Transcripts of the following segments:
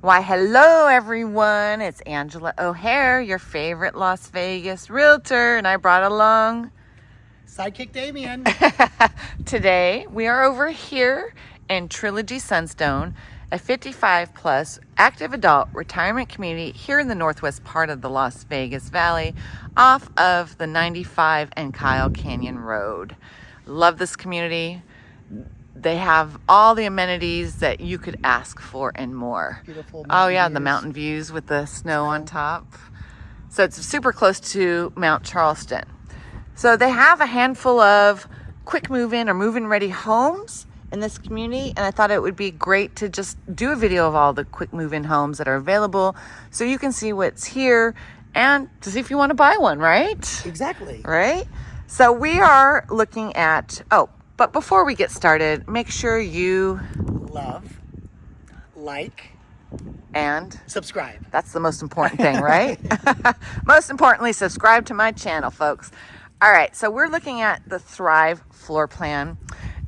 Why, hello everyone. It's Angela O'Hare, your favorite Las Vegas realtor, and I brought along Sidekick Damien. Today, we are over here in Trilogy Sunstone, a 55 plus active adult retirement community here in the northwest part of the Las Vegas Valley off of the 95 and Kyle Canyon Road. Love this community they have all the amenities that you could ask for and more. Beautiful. Oh yeah, views. the mountain views with the snow on top. So it's super close to Mount Charleston. So they have a handful of quick move-in or move-in ready homes in this community and I thought it would be great to just do a video of all the quick move-in homes that are available so you can see what's here and to see if you want to buy one, right? Exactly. Right? So we are looking at, oh, but before we get started, make sure you Love, like, and subscribe. that's the most important thing, right? most importantly, subscribe to my channel, folks. All right, so we're looking at the Thrive floor plan,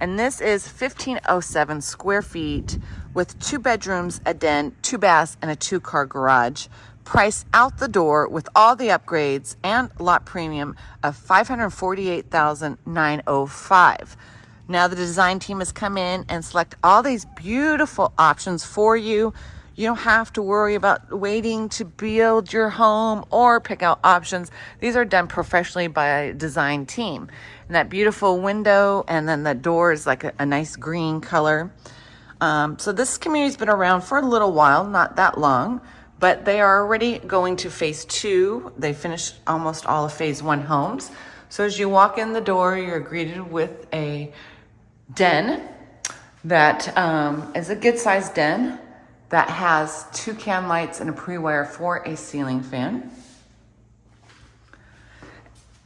and this is 1507 square feet with two bedrooms, a den, two baths, and a two car garage price out the door with all the upgrades and lot premium of 548,905. Now the design team has come in and select all these beautiful options for you. You don't have to worry about waiting to build your home or pick out options. These are done professionally by a design team. And that beautiful window and then the door is like a, a nice green color. Um, so this community's been around for a little while, not that long, but they are already going to phase two. They finished almost all of phase one homes. So as you walk in the door, you're greeted with a den that um, is a good sized den that has two can lights and a pre-wire for a ceiling fan.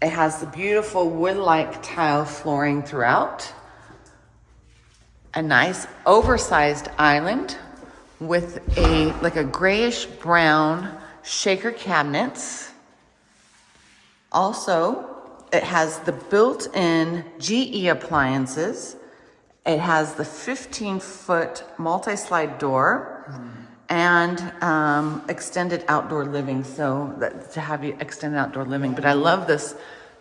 It has the beautiful wood-like tile flooring throughout. A nice oversized island with a like a grayish brown shaker cabinets. Also, it has the built-in GE appliances it has the 15 foot multi slide door and um, extended outdoor living. So that, to have you extended outdoor living. But I love this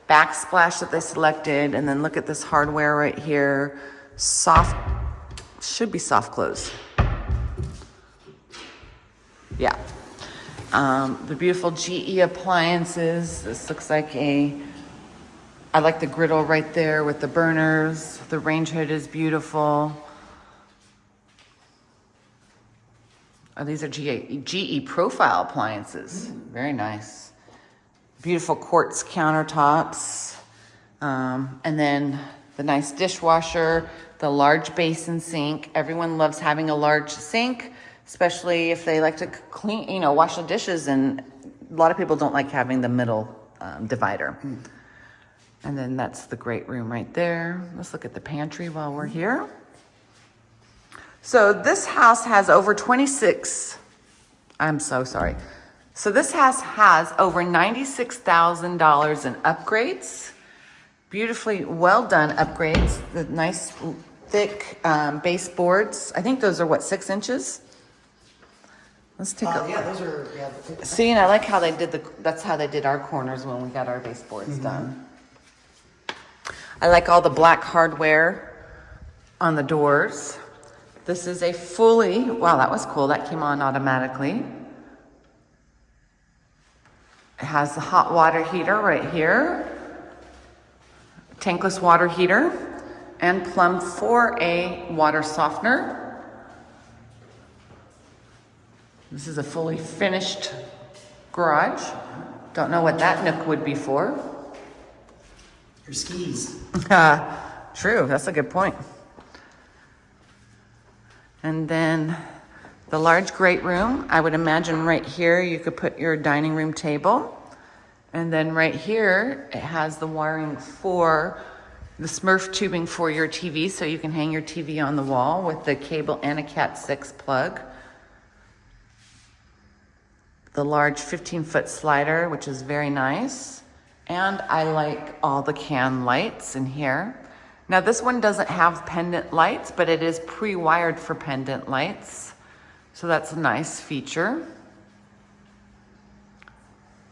backsplash that they selected. And then look at this hardware right here. Soft, should be soft close. Yeah. Um, the beautiful GE appliances. This looks like a I like the griddle right there with the burners. The range hood is beautiful. Oh, these are GE, GE profile appliances. Very nice. Beautiful quartz countertops. Um, and then the nice dishwasher, the large basin sink. Everyone loves having a large sink, especially if they like to clean, you know, wash the dishes. And a lot of people don't like having the middle um, divider. Mm. And then that's the great room right there. Let's look at the pantry while we're here. So this house has over 26, I'm so sorry. So this house has over $96,000 in upgrades. Beautifully well done upgrades. The nice thick um, baseboards. I think those are what, six inches? Let's take uh, a Yeah, those are, yeah. See, and I like how they did the, that's how they did our corners when we got our baseboards mm -hmm. done. I like all the black hardware on the doors. This is a fully, wow, that was cool. That came on automatically. It has the hot water heater right here, tankless water heater, and Plum for a water softener. This is a fully finished garage. Don't know what that nook would be for. Your skis. Uh, true, that's a good point. And then the large great room, I would imagine right here you could put your dining room table. And then right here, it has the wiring for the Smurf tubing for your TV, so you can hang your TV on the wall with the cable and a Cat 6 plug. The large 15 foot slider, which is very nice. And I like all the can lights in here. Now this one doesn't have pendant lights, but it is pre-wired for pendant lights. So that's a nice feature.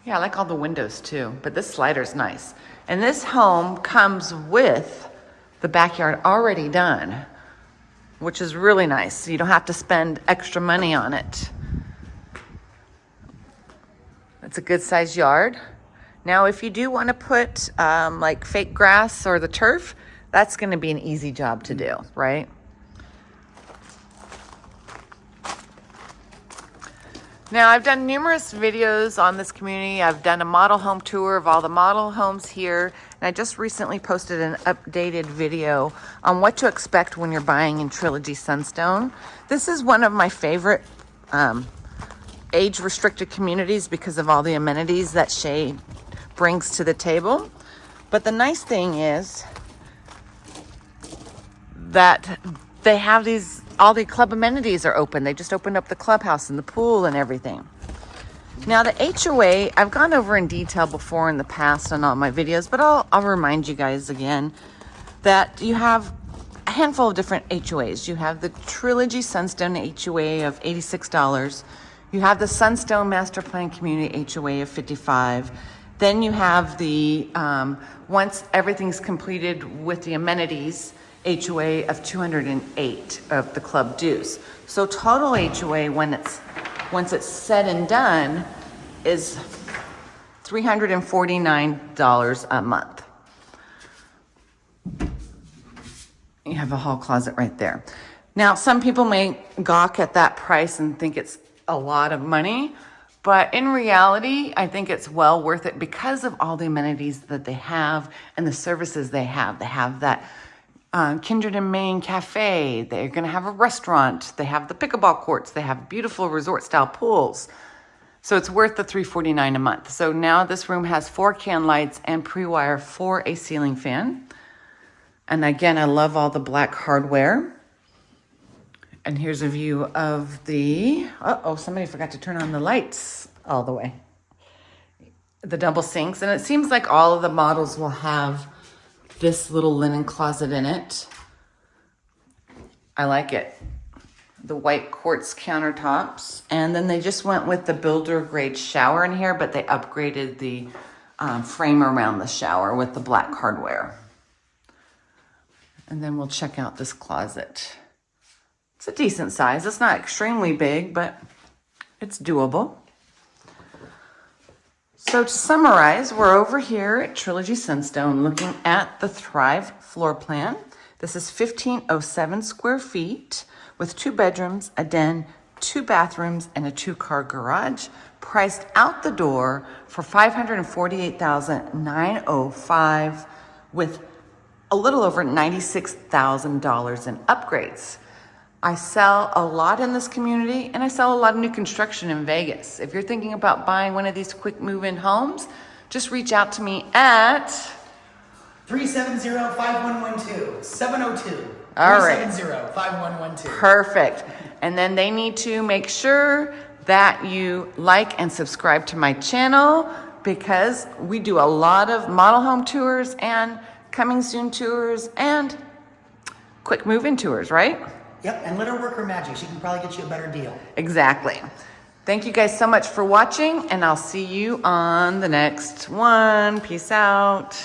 Yeah, I like all the windows too, but this slider's nice. And this home comes with the backyard already done, which is really nice. You don't have to spend extra money on it. It's a good sized yard. Now, if you do want to put um, like fake grass or the turf, that's going to be an easy job to do, right? Now, I've done numerous videos on this community. I've done a model home tour of all the model homes here. And I just recently posted an updated video on what to expect when you're buying in Trilogy Sunstone. This is one of my favorite um, age restricted communities because of all the amenities that Shea brings to the table. But the nice thing is that they have these all the club amenities are open. They just opened up the clubhouse and the pool and everything. Now the HOA, I've gone over in detail before in the past on all my videos, but I'll, I'll remind you guys again that you have a handful of different HOAs. You have the Trilogy Sunstone HOA of $86. You have the Sunstone Master Plan Community HOA of 55. Then you have the, um, once everything's completed with the amenities, HOA of 208 of the club dues. So total HOA when it's, once it's said and done is $349 a month. You have a hall closet right there. Now, some people may gawk at that price and think it's a lot of money, but in reality, I think it's well worth it because of all the amenities that they have and the services they have. They have that um, Kindred and Maine Cafe. They're going to have a restaurant. They have the pickleball courts. They have beautiful resort style pools. So it's worth the 349 a month. So now this room has four can lights and pre-wire for a ceiling fan. And again, I love all the black hardware. And here's a view of the, uh-oh, somebody forgot to turn on the lights all the way. The double sinks. And it seems like all of the models will have this little linen closet in it. I like it. The white quartz countertops. And then they just went with the builder grade shower in here, but they upgraded the um, frame around the shower with the black hardware. And then we'll check out this closet. It's a decent size. It's not extremely big, but it's doable. So to summarize, we're over here at Trilogy Sunstone looking at the Thrive floor plan. This is 1507 square feet with two bedrooms, a den, two bathrooms, and a two-car garage, priced out the door for $548,905 with a little over $96,000 in upgrades. I sell a lot in this community and I sell a lot of new construction in Vegas. If you're thinking about buying one of these quick move-in homes, just reach out to me at 370-5112. 702. All right. 370-5112. Perfect. And then they need to make sure that you like and subscribe to my channel because we do a lot of model home tours and coming soon tours and quick move-in tours, right? Yep, and let her work her magic. She can probably get you a better deal. Exactly. Thank you guys so much for watching and I'll see you on the next one. Peace out.